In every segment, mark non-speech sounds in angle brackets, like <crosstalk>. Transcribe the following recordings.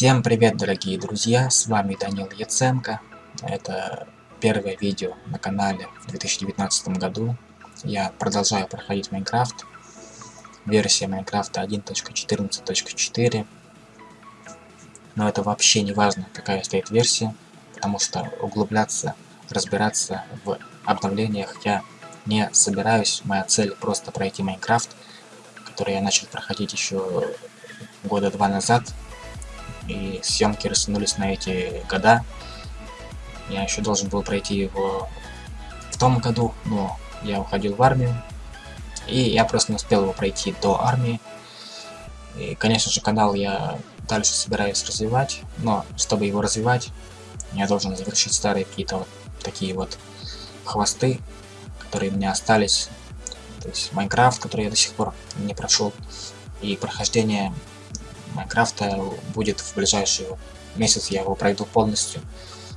Всем привет, дорогие друзья, с вами Данил Яценко. Это первое видео на канале в 2019 году. Я продолжаю проходить Майнкрафт. Версия Майнкрафта 1.14.4. Но это вообще не важно, какая стоит версия, потому что углубляться, разбираться в обновлениях я не собираюсь. Моя цель просто пройти Майнкрафт, который я начал проходить еще года два назад и съемки растянулись на эти года. Я еще должен был пройти его в том году, но я уходил в армию, и я просто не успел его пройти до армии. И, конечно же, канал я дальше собираюсь развивать, но чтобы его развивать, я должен завершить старые какие-то вот такие вот хвосты, которые у меня остались. То есть Майнкрафт, который я до сих пор не прошел, и прохождение Майнкрафта будет в ближайший месяц, я его пройду полностью,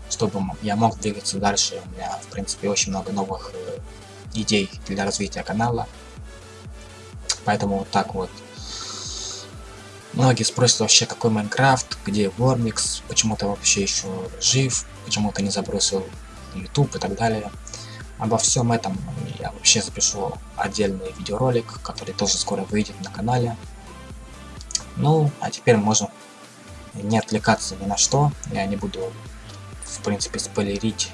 чтобы я мог двигаться дальше. У меня, в принципе, очень много новых э, идей для развития канала. Поэтому вот так вот. Многие спросят вообще, какой Майнкрафт, где Вормикс, почему ты вообще еще жив, почему ты не забросил YouTube и так далее. Обо всем этом я вообще запишу отдельный видеоролик, который тоже скоро выйдет на канале. Ну, а теперь можем не отвлекаться ни на что. Я не буду, в принципе, спойлерить,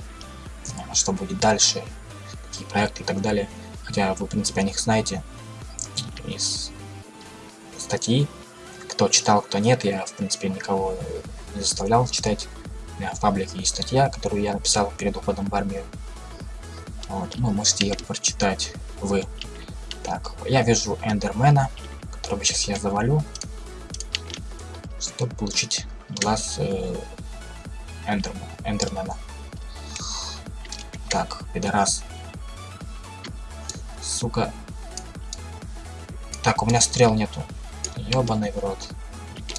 э, что будет дальше, какие проекты и так далее. Хотя вы, в принципе, о них знаете из статьи. Кто читал, кто нет, я, в принципе, никого не заставлял читать. У меня в паблике есть статья, которую я написал перед уходом в армию. Вот, ну, можете ее прочитать вы. Так, я вижу Эндермена, которого сейчас я завалю чтобы получить глаз э, Эндермана, Эндермена. Так, пидорас. Сука. Так, у меня стрел нету. Ёбаный в рот.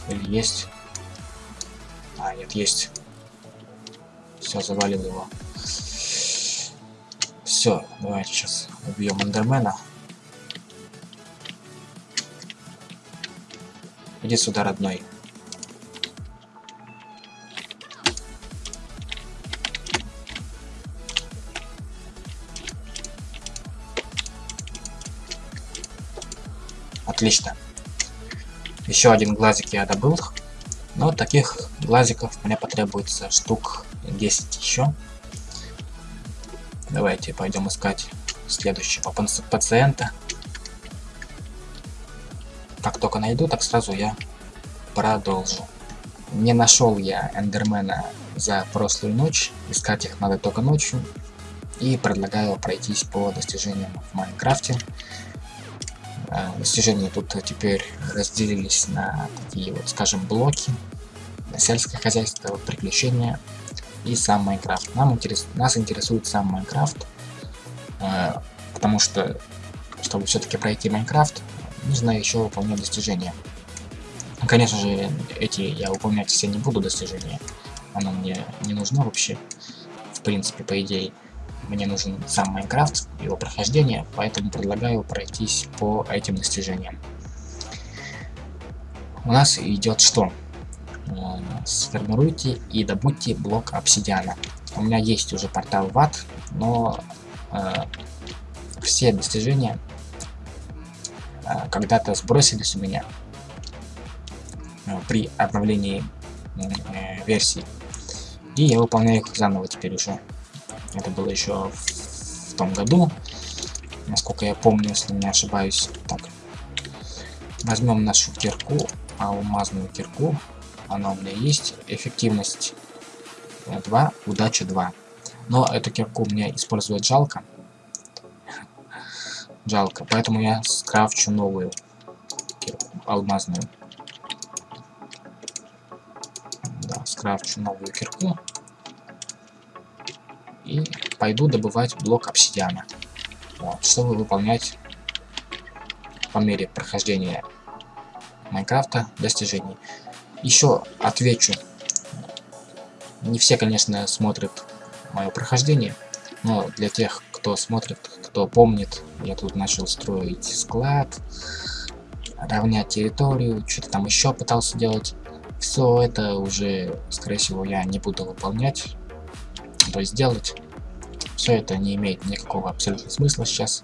Или есть? А, нет, есть. Все, завалил его. Все, давайте сейчас убьем Эндермена. Иди сюда, родной. Отлично. Еще один глазик я добыл. Но таких глазиков мне потребуется штук 10 еще. Давайте пойдем искать следующего пациента. Как только найду, так сразу я продолжу. Не нашел я эндермена за прошлую ночь. Искать их надо только ночью. И предлагаю пройтись по достижениям в Майнкрафте. А, достижения тут теперь разделились на такие вот, скажем, блоки. Сельское хозяйство, приключения и сам Майнкрафт. Нам интерес, нас интересует сам Майнкрафт, э, потому что, чтобы все-таки пройти Майнкрафт, нужно еще выполнять достижения. Конечно же, эти я выполнять все не буду достижения. Оно мне не нужно вообще, в принципе, по идее мне нужен сам Майнкрафт, его прохождение, поэтому предлагаю пройтись по этим достижениям. У нас идет что? Э, сформируйте и добудьте блок обсидиана. У меня есть уже портал в ад, но э, все достижения э, когда-то сбросились у меня э, при обновлении э, версии. И я выполняю их заново теперь уже. Это было еще в том году, насколько я помню, если не ошибаюсь. Так, возьмем нашу кирку, алмазную кирку. Она у меня есть. Эффективность 2, удача 2. Но эту кирку мне использовать жалко. Жалко, поэтому я скрафчу новую кирку, алмазную. Да, скрафчу новую кирку пойду добывать блок обсидиана, вот, чтобы выполнять по мере прохождения Майнкрафта достижений. Еще отвечу, не все, конечно, смотрят мое прохождение, но для тех, кто смотрит, кто помнит, я тут начал строить склад, равнять территорию, что-то там еще пытался делать. Все это уже, скорее всего, я не буду выполнять, то есть делать. Все это не имеет никакого абсолютно смысла сейчас.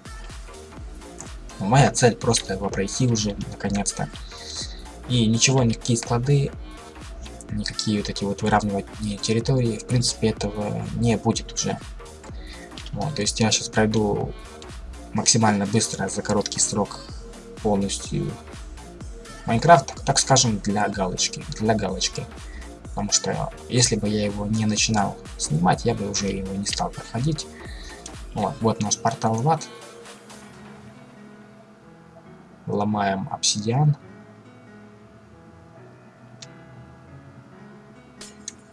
Моя цель просто его пройти уже, наконец-то. И ничего, никакие склады, никакие вот эти вот выравнивания территории, в принципе, этого не будет уже. Вот, то есть я сейчас пройду максимально быстро, за короткий срок, полностью Майнкрафт, так скажем, для галочки, для галочки. Потому что если бы я его не начинал снимать, я бы уже его не стал проходить. Вот, вот наш портал в ад. Ломаем обсидиан.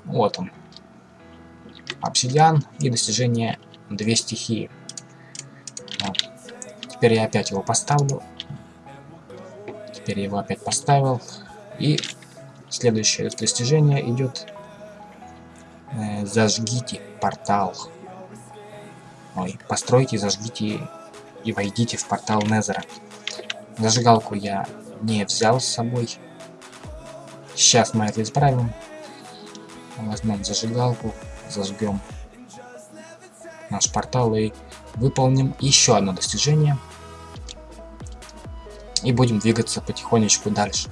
Вот он. Обсидиан и достижение две стихии. Вот. Теперь я опять его поставлю Теперь я его опять поставил. И следующее достижение идет э, зажгите портал. Ой, постройте, зажгите и войдите в портал Незера. Зажигалку я не взял с собой. Сейчас мы это исправим. Возьмем зажигалку, зажгем наш портал и выполним еще одно достижение и будем двигаться потихонечку дальше.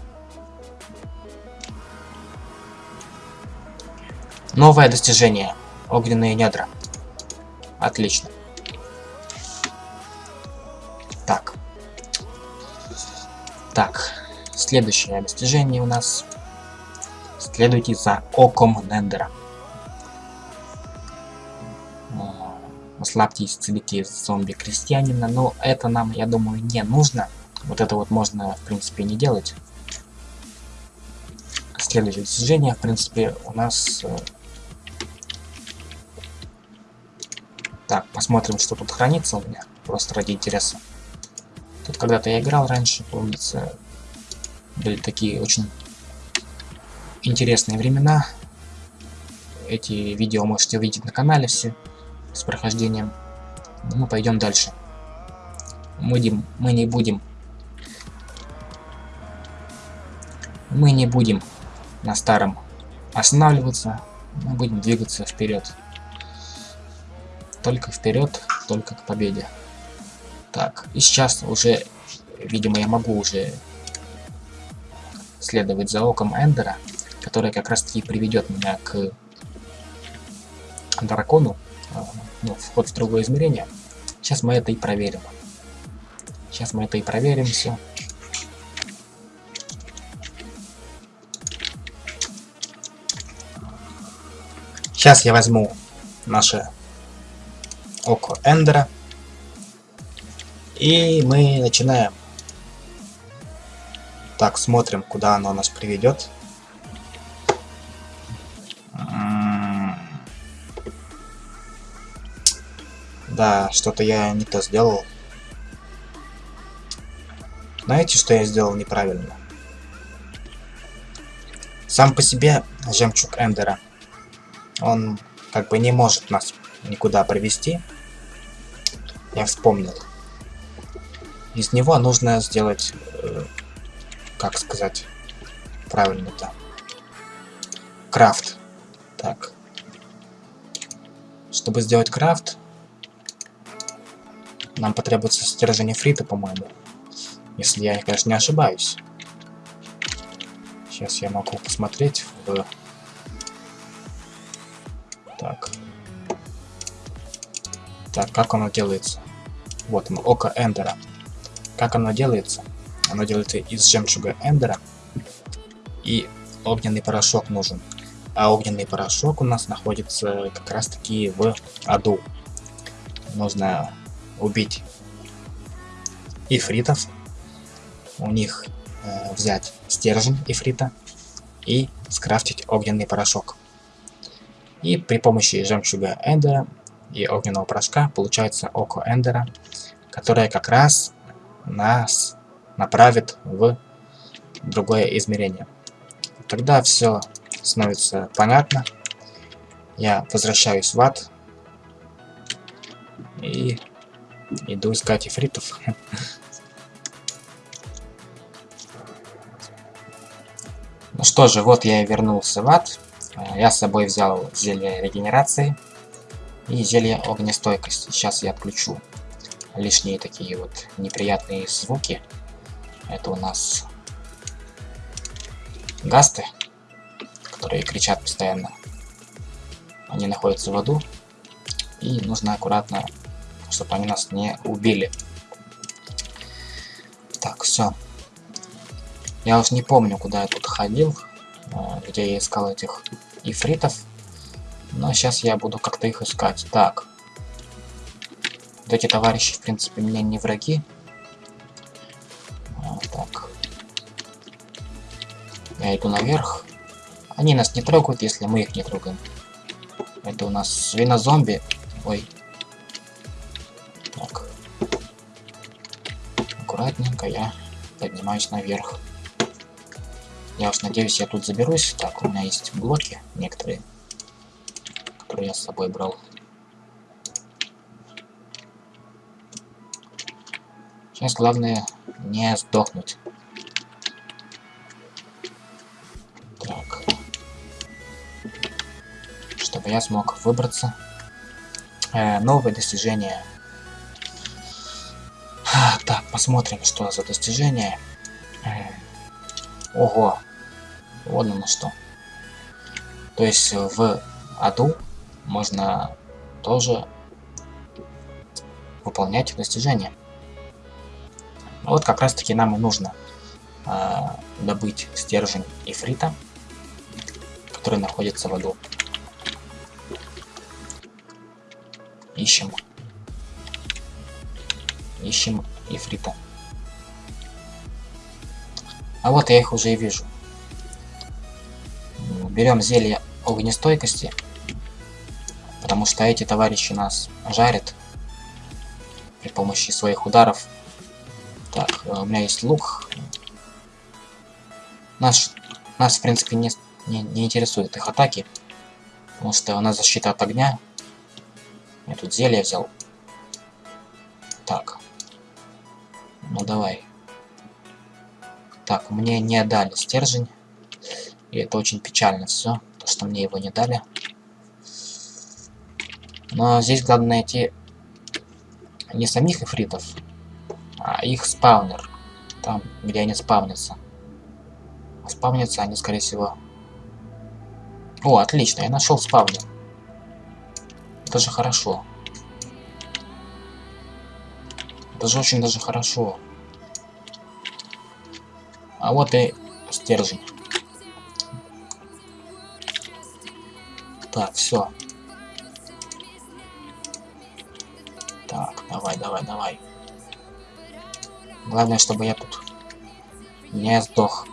Новое достижение. Огненные недра. Отлично. Так. Так. Следующее достижение у нас. Следуйте за оком Нендера. Ослабьте исцелите зомби-крестьянина. Но это нам, я думаю, не нужно. Вот это вот можно, в принципе, не делать. Следующее достижение, в принципе, у нас... так, посмотрим, что тут хранится у меня. Просто ради интереса. Тут когда-то я играл раньше, помнится. Были такие очень интересные времена. Эти видео можете увидеть на канале все с прохождением. Мы пойдем дальше. Мы, мы не будем мы не будем на старом останавливаться, мы будем двигаться вперед. Только вперед, только к победе. Так, и сейчас уже, видимо, я могу уже следовать за оком Эндера, который как раз таки приведет меня к дракону, а, ну, вход в другое измерение. Сейчас мы это и проверим. Сейчас мы это и проверим все. Сейчас я возьму наше око Эндера. И мы начинаем. Так, смотрим, куда оно нас приведет. Да, что-то я не то сделал. Знаете, что я сделал неправильно? Сам по себе жемчуг Эндера он как бы не может нас никуда провести. Я вспомнил. Из него нужно сделать, э, как сказать правильно-то, крафт. Так. Чтобы сделать крафт, нам потребуется стержень фрита, по-моему. Если я, конечно, не ошибаюсь. Сейчас я могу посмотреть в так. Так, как оно делается? Вот оно, око Эндера. Как оно делается? Оно делается из жемчуга Эндера. И огненный порошок нужен. А огненный порошок у нас находится как раз таки в аду. Нужно убить ифритов. У них э, взять стержень ифрита и скрафтить огненный порошок. И при помощи жемчуга Эндера и огненного порошка получается око Эндера, которое как раз нас направит в другое измерение. Тогда все становится понятно. Я возвращаюсь в ад и иду искать эфритов. <laughs> Ну что же, вот я и вернулся в ад. Я с собой взял зелье регенерации и зелье огнестойкости. Сейчас я отключу лишние такие вот неприятные звуки. Это у нас гасты, которые кричат постоянно. Они находятся в аду. И нужно аккуратно, чтобы они нас не убили. Так, все. Я уж не помню, куда я тут ходил, а, где я искал этих ифритов. Но сейчас я буду как-то их искать. Так. Вот эти товарищи, в принципе, мне не враги. А, так. Я иду наверх. Они нас не трогают, если мы их не трогаем. Это у нас свинозомби. Ой. Так. Аккуратненько я поднимаюсь наверх. Я уж надеюсь, я тут заберусь. Так, у меня есть блоки некоторые, я с собой брал. Сейчас главное не сдохнуть. Так. Чтобы я смог выбраться. Э, новые достижения. <sighs> Так, посмотрим, что за достижение. Э, ого, вот оно что. То есть в аду можно тоже выполнять достижения. Вот как раз таки нам и нужно э, добыть стержень ифрита, который находится в аду. Ищем. Ищем ифрита. А вот я их уже и вижу берем зелье огнестойкости, потому что эти товарищи нас жарят при помощи своих ударов. Так, э, у меня есть лук. Наш, нас, в принципе, не, не, не интересуют их атаки, потому что у нас защита от огня. Я тут зелье взял. Так. Ну давай. Так, мне не дали стержень. И это очень печально все, то что мне его не дали. Но здесь главное найти не самих эфритов, а их спаунер. Там, где они спавнятся. А спавнятся они, скорее всего... О, отлично, я нашел спавнер. Это же хорошо. Это же очень даже хорошо. А вот и стержень. Так, все. Главное, чтобы я тут не сдох.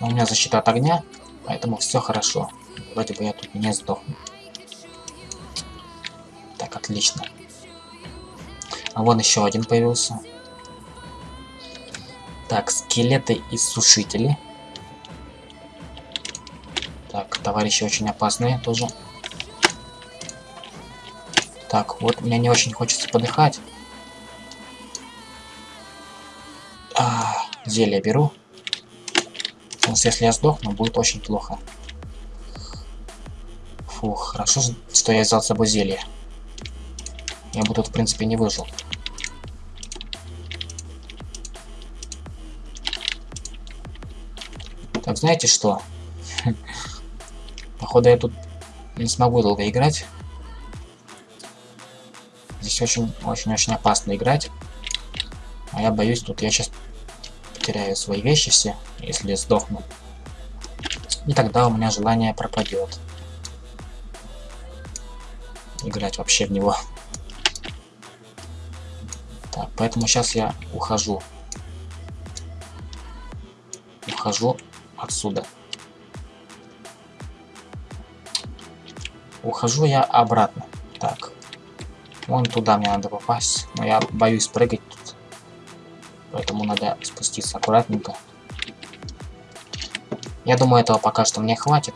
Но у меня защита от огня, поэтому все хорошо. Вроде бы я тут не сдохну. Так, отлично. А вон еще один появился. Так, скелеты и сушители. Так, товарищи очень опасные тоже. Так, вот мне не очень хочется подыхать. Зелье беру. Потому что если я сдохну, будет очень плохо. Фух, хорошо, что я взял с собой зелье. Я бы тут, в принципе, не выжил. Так, знаете что? <laughs> Походу я тут не смогу долго играть. Здесь очень-очень-очень опасно играть. А я боюсь, тут я сейчас потеряю свои вещи все, если сдохну. И тогда у меня желание пропадет. Играть вообще в него. Так, поэтому сейчас я ухожу. Ухожу отсюда. Ухожу я обратно. Так. Вон туда мне надо попасть. Но я боюсь прыгать. Поэтому надо спуститься аккуратненько. Я думаю, этого пока что мне хватит.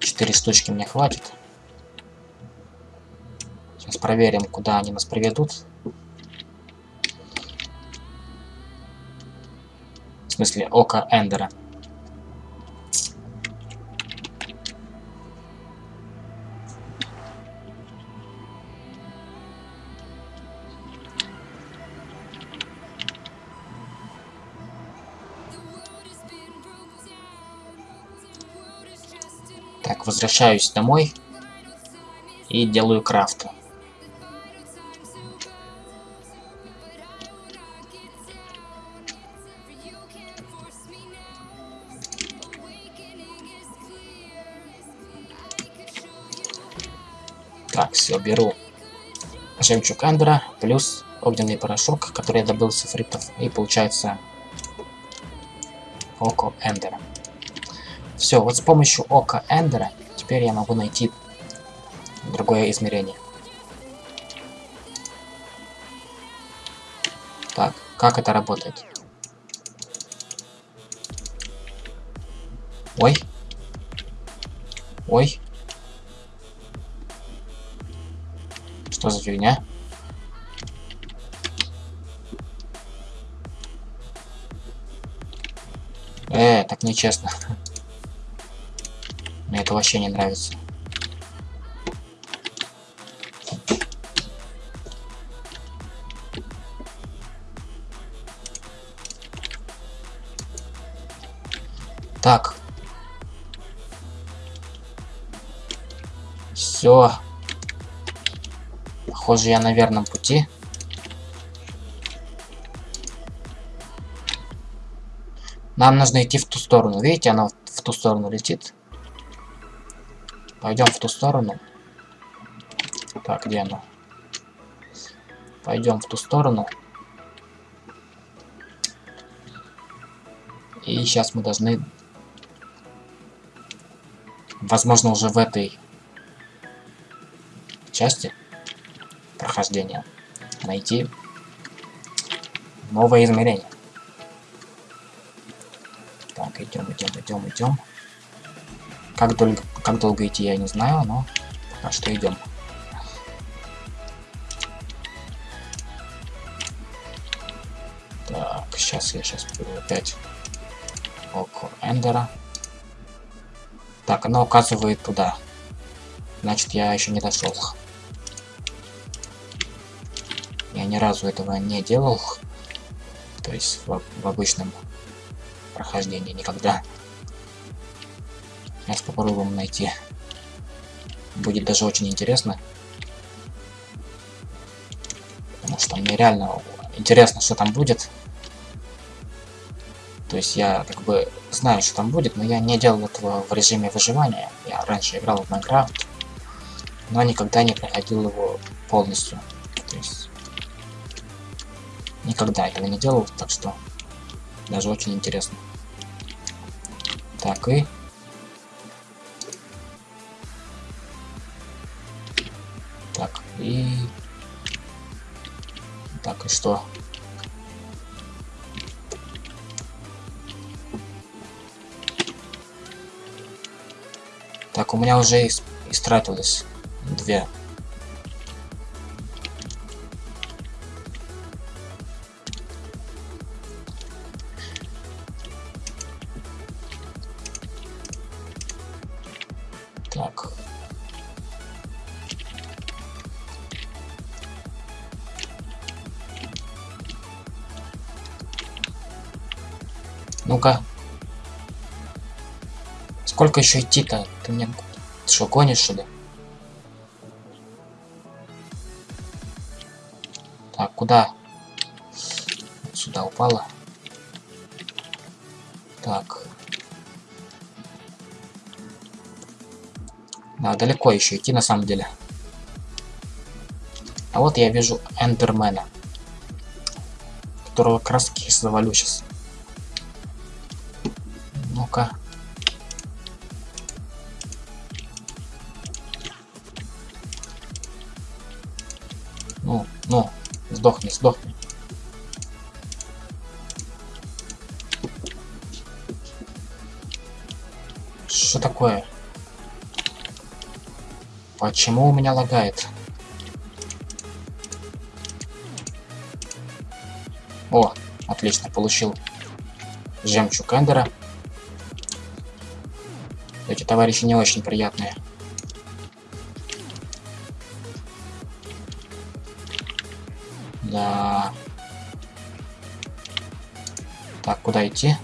Четыре штучки мне хватит. Сейчас проверим, куда они нас приведут. В смысле, око Эндера. Возвращаюсь домой и делаю крафт. Так, все, беру жемчуг Эндера плюс огненный порошок, который я добыл с фриптов, и получается око Эндера. Все, вот с помощью ока Эндера теперь я могу найти другое измерение. Так, как это работает? Ой. Ой. Что за фигня? Э, так нечестно. <laughs> Это вообще не нравится. Так. Все. Похоже, я на верном пути. Нам нужно идти в ту сторону. Видите, она в ту сторону летит. Пойдем в ту сторону. Так, где оно? Пойдем в ту сторону. И сейчас мы должны... Возможно, уже в этой части прохождения найти новое измерение. Так, идем, идем, идем, идем. Как долго, как долго идти, я не знаю, но пока что идем. Так, сейчас я сейчас опять око Эндера. Так, оно указывает туда. Значит, я еще не дошел. Я ни разу этого не делал. То есть в, в обычном прохождении никогда. Сейчас попробуем найти. Будет даже очень интересно. Потому что мне реально интересно, что там будет. То есть я как бы знаю, что там будет, но я не делал этого в режиме выживания. Я раньше играл в Майнкрафт, но никогда не проходил его полностью. То есть никогда этого не делал, так что даже очень интересно. Так, и И... Так, и что? Так, у меня уже истратилось две. Так. Ну-ка. Сколько еще идти-то? Ты мне ты что, гонишь, что ли? Так, куда? Сюда упала. Так. Да, далеко еще идти на самом деле. А вот я вижу Эндермена. Которого краски завалю сейчас. Ну, сдохни, сдохни. Что такое? Почему у меня лагает? О, отлично, получил жемчуг Эндера. Эти товарищи не очень приятные. куда идти?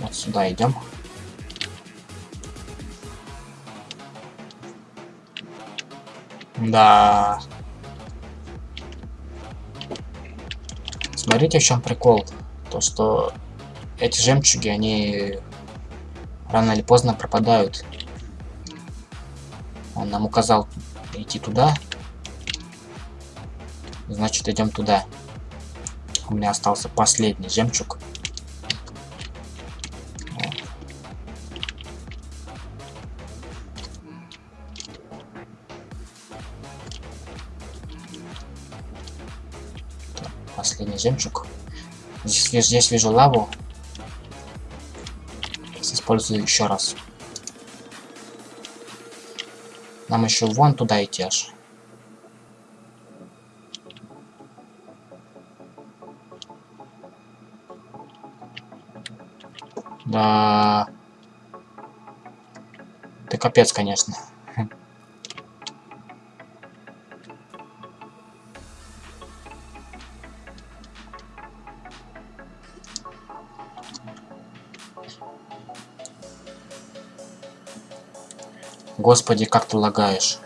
Вот сюда идем. Да. Смотрите, в чем прикол. То, что эти жемчуги, они рано или поздно пропадают. Он нам указал идти туда. Значит, идем туда. У меня остался последний жемчуг. Последний жемчуг. Здесь, здесь вижу лаву. Использую еще раз. Нам еще вон туда идти аж. Да. Ты капец, конечно. Господи, как ты лагаешь.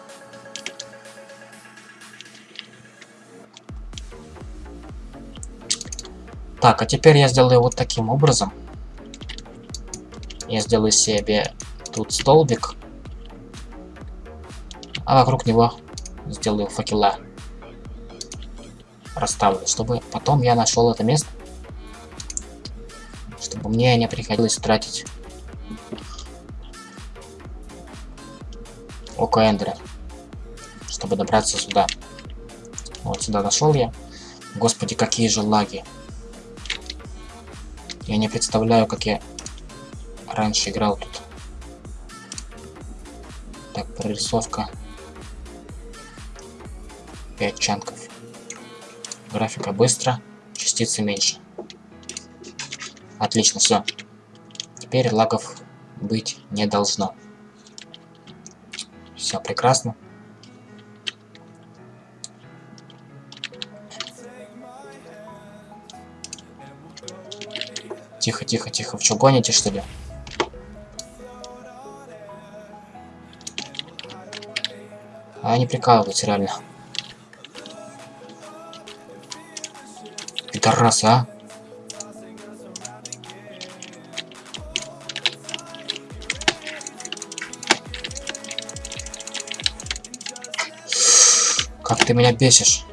Так, а теперь я сделаю вот таким образом. Я сделаю себе тут столбик. А вокруг него сделаю факела. Расставлю, чтобы потом я нашел это место. Чтобы мне не приходилось тратить око Эндера, чтобы добраться сюда. Вот сюда дошел я. Господи, какие же лаги. Я не представляю, как я раньше играл тут. Так, прорисовка. 5 чанков. Графика быстро, частицы меньше. Отлично, все. Теперь лагов быть не должно. Все прекрасно. Тихо, тихо, тихо. В что гоните, что ли? А они прикалываются, реально. Пидорасы, а? Как ты меня бесишь.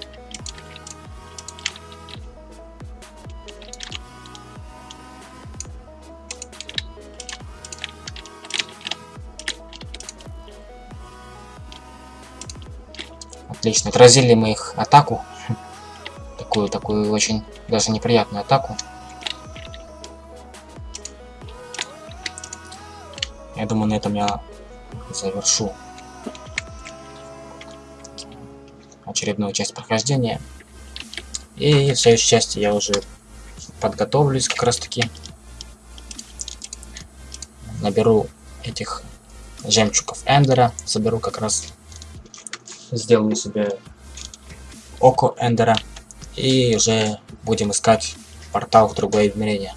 Отлично. Отразили мы их атаку. <laughs> Такую, такую очень даже неприятную атаку. Я думаю, на этом я завершу очередную часть прохождения. И в следующей части я уже подготовлюсь как раз таки. Наберу этих жемчугов Эндера, соберу как раз, сделаю себе око Эндера. И уже будем искать портал в другое измерение.